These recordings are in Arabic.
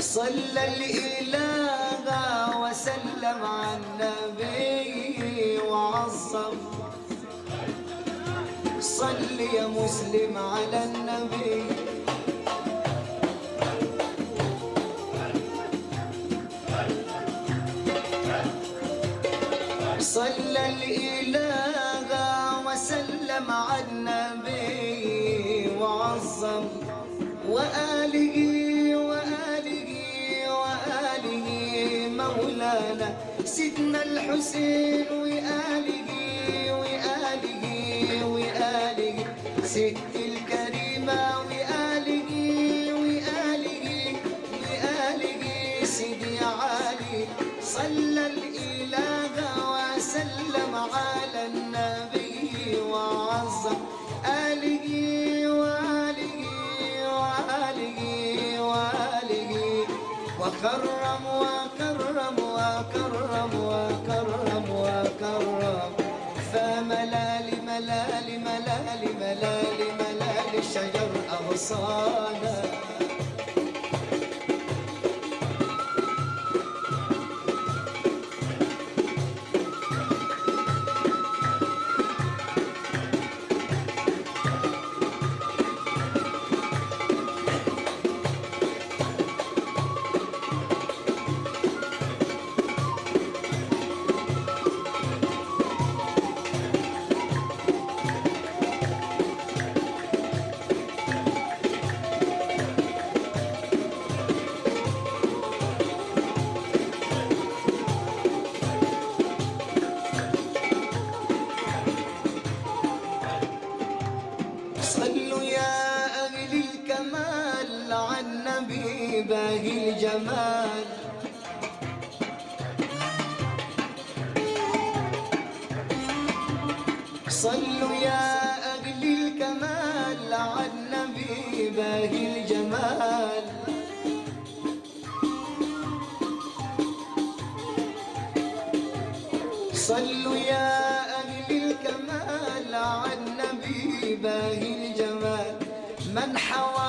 صلى الإله وسلم على النبي وعظم. صل يا مسلم على النبي. صلى الإله وسلم على النبي وعظم. وآله سيدنا الحسين وآله وآله وآله ست الكريمة وآله وآله وآله سيدي علي صلى الإله وسلم على النبي وعظم آله وآله وآله وآله وكرم وكرم وكرم وكرم وكرم فملال ملال ملال ملال ملال الشجر أغصانا صلوا يا أهل الكمال على النبي باقي الجمال. صلوا يا أهل الكمال على النبي باهي الجمال. من حوى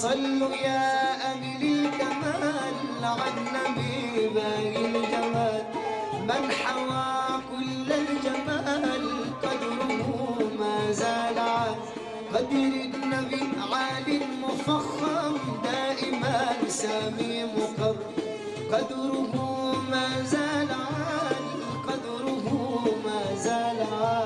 صلوا يا أهل الكمال على النبي الجمال. من حوى كل الجمال قدره ما زال عال قدر النبي عال مفخم دائما سامي مقر. قدره ما زال عال قدره ما زال عال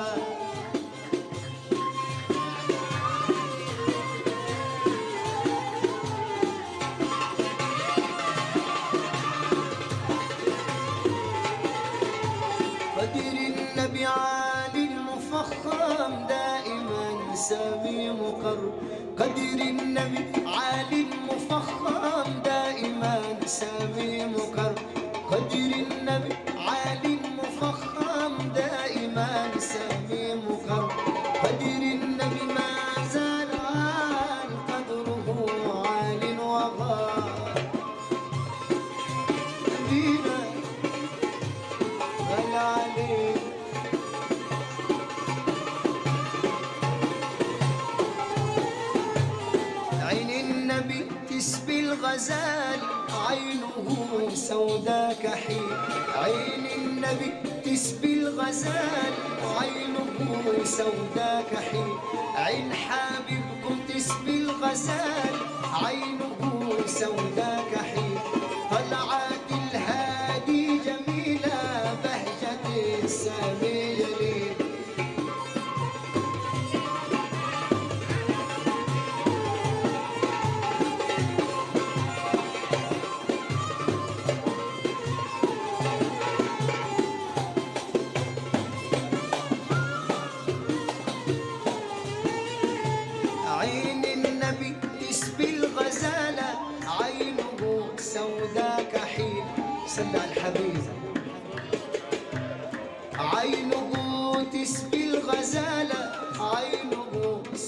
المفخم دائما سامي مقر قدر النبي عالي المفخم دائما سامي مقر قدر النبي ما زال قدره عال وغار. نبينا غلا عليك عين النبي تسبي الغزال عينه سوداء كحيل عين النبي تسبي الغزال عينه سوداء كحيل عين حبيبكم تسبي الغزال عينه سوداء كحيل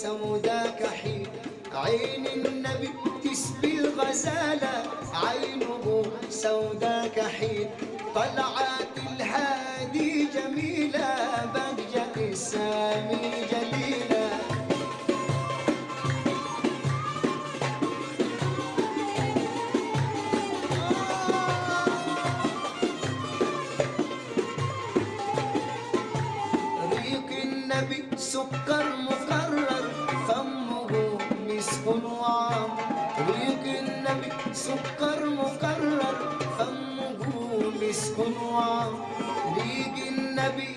سوداك حين عين النبي تسبي الغزالة عينه سوداك حين طلعت الهادي جميلة بهجة السامي جليلة ريق النبي سكر سكر مقرر فمه مسك وعظيم بيجي النبي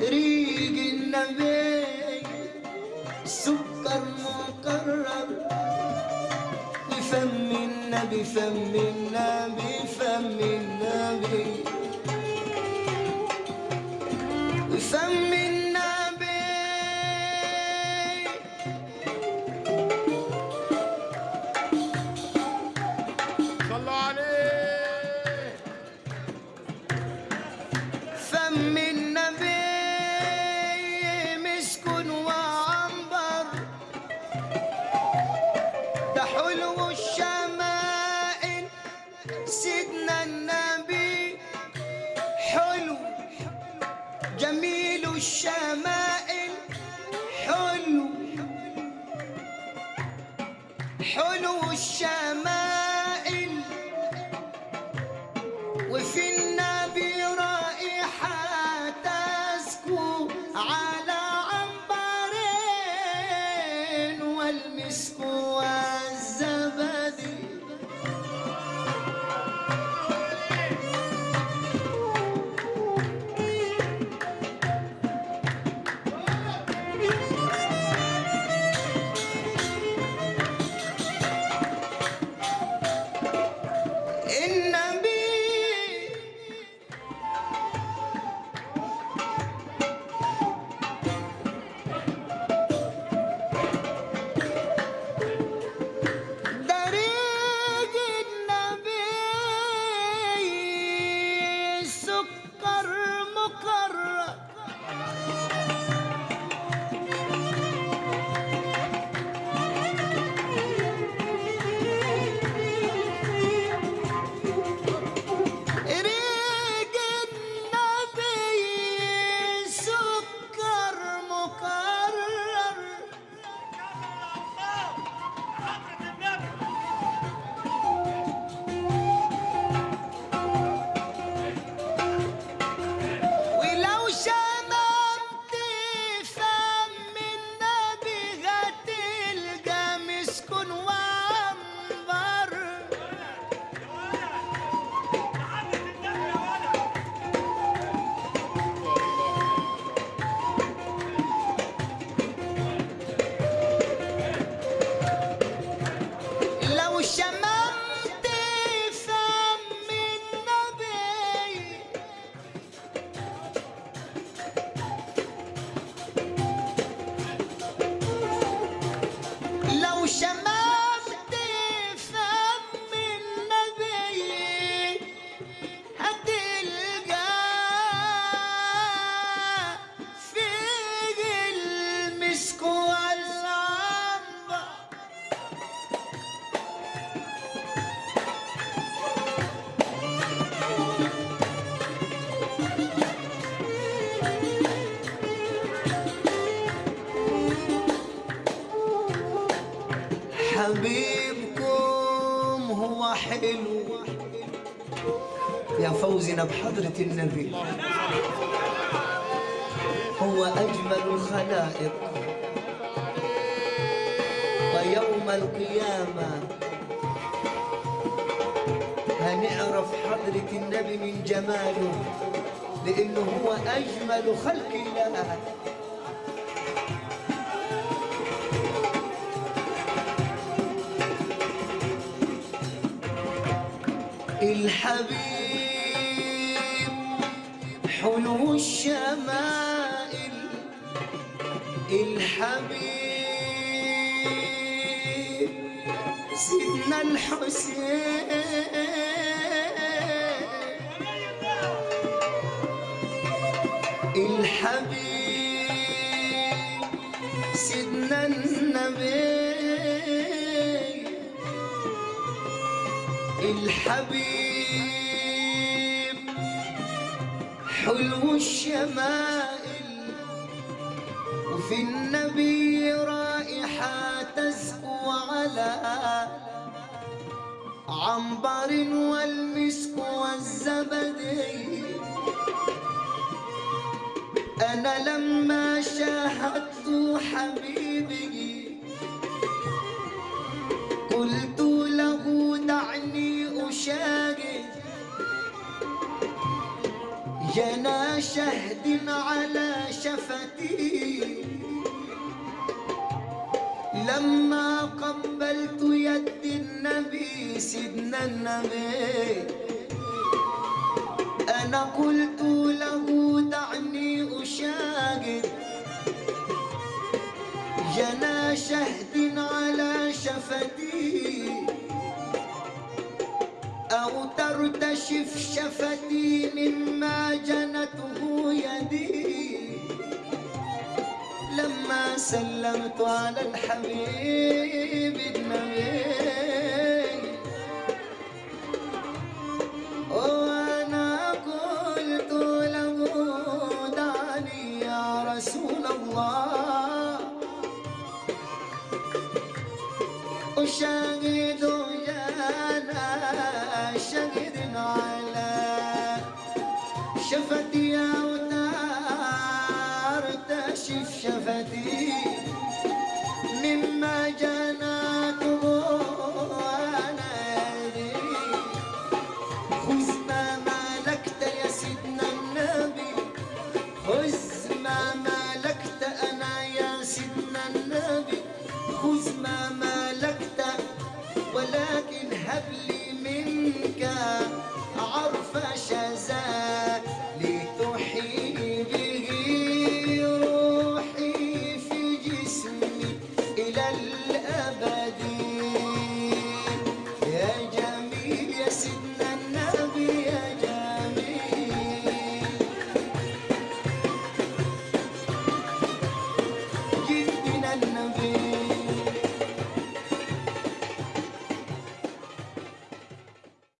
ريق النبي سكر مقرب. بفم النبي فم النبي فم النبي فم النبي فوزنا بحضرة النبي. هو أجمل الخلائق. ويوم القيامة هنعرف حضرة النبي من جماله لأنه هو أجمل خلق الله. الحبيب حلو الشمائل الحبيب. سيدنا الحسين. الحبيب سيدنا النبي. الحبيب. حلو الشمائل وفي النبي رائحة تزكو على عنبر والمسك والزبدي أنا لما شاهدت حبيبي شهد على شفتي. لما قبلت يد النبي سيدنا النبي أنا قلت له دعني أشاهد. جنى شهد على شفتي. ترتشف شفتي مما جنته يدي. لما سلمت على الحبيب النبي